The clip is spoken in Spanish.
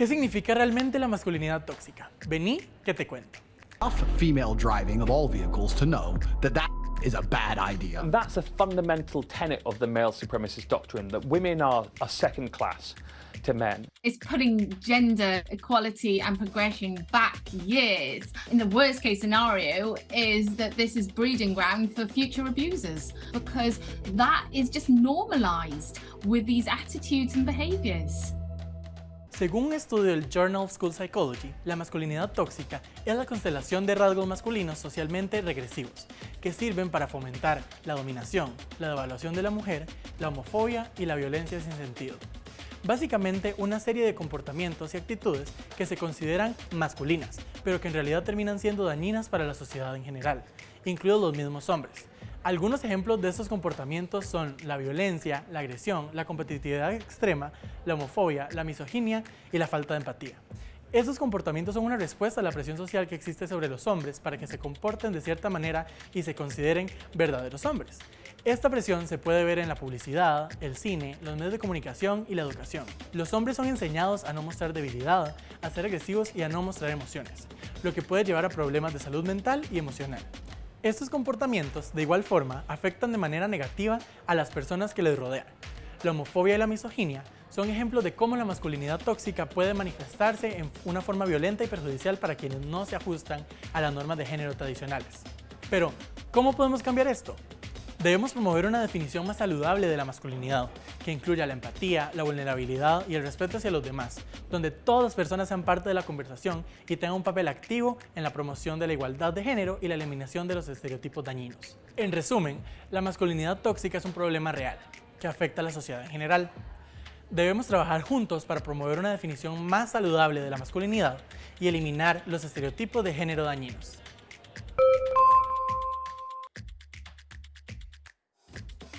¿Qué significa realmente la masculinidad tóxica? Vení que te cuento. enough female driving of all vehicles to know that that is a bad idea. That's a fundamental tenet of the male supremacist doctrine that women are, are second class to men. It's putting gender equality and progression back years. In the worst case scenario is that this is breeding ground for future abusers because that is just normalized with these attitudes and behaviors. Según un estudio del Journal of School Psychology, la masculinidad tóxica es la constelación de rasgos masculinos socialmente regresivos, que sirven para fomentar la dominación, la devaluación de la mujer, la homofobia y la violencia sin sentido. Básicamente una serie de comportamientos y actitudes que se consideran masculinas, pero que en realidad terminan siendo dañinas para la sociedad en general, incluidos los mismos hombres. Algunos ejemplos de estos comportamientos son la violencia, la agresión, la competitividad extrema, la homofobia, la misoginia y la falta de empatía. Estos comportamientos son una respuesta a la presión social que existe sobre los hombres para que se comporten de cierta manera y se consideren verdaderos hombres. Esta presión se puede ver en la publicidad, el cine, los medios de comunicación y la educación. Los hombres son enseñados a no mostrar debilidad, a ser agresivos y a no mostrar emociones, lo que puede llevar a problemas de salud mental y emocional. Estos comportamientos, de igual forma, afectan de manera negativa a las personas que les rodean. La homofobia y la misoginia son ejemplos de cómo la masculinidad tóxica puede manifestarse en una forma violenta y perjudicial para quienes no se ajustan a las normas de género tradicionales. Pero, ¿cómo podemos cambiar esto? Debemos promover una definición más saludable de la masculinidad, que incluya la empatía, la vulnerabilidad y el respeto hacia los demás, donde todas las personas sean parte de la conversación y tengan un papel activo en la promoción de la igualdad de género y la eliminación de los estereotipos dañinos. En resumen, la masculinidad tóxica es un problema real, que afecta a la sociedad en general. Debemos trabajar juntos para promover una definición más saludable de la masculinidad y eliminar los estereotipos de género dañinos.